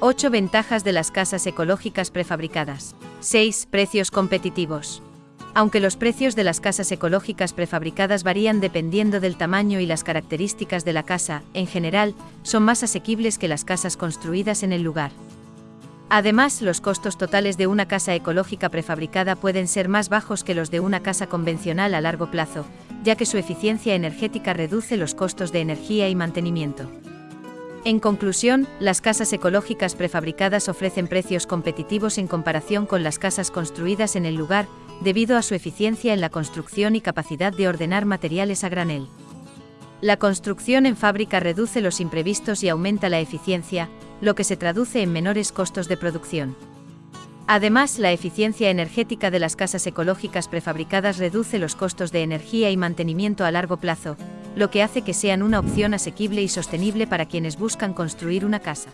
8 ventajas de las casas ecológicas prefabricadas. 6 precios competitivos. Aunque los precios de las casas ecológicas prefabricadas varían dependiendo del tamaño y las características de la casa, en general, son más asequibles que las casas construidas en el lugar. Además, los costos totales de una casa ecológica prefabricada pueden ser más bajos que los de una casa convencional a largo plazo, ya que su eficiencia energética reduce los costos de energía y mantenimiento. En conclusión, las casas ecológicas prefabricadas ofrecen precios competitivos en comparación con las casas construidas en el lugar, debido a su eficiencia en la construcción y capacidad de ordenar materiales a granel. La construcción en fábrica reduce los imprevistos y aumenta la eficiencia, lo que se traduce en menores costos de producción. Además, la eficiencia energética de las casas ecológicas prefabricadas reduce los costos de energía y mantenimiento a largo plazo, lo que hace que sean una opción asequible y sostenible para quienes buscan construir una casa.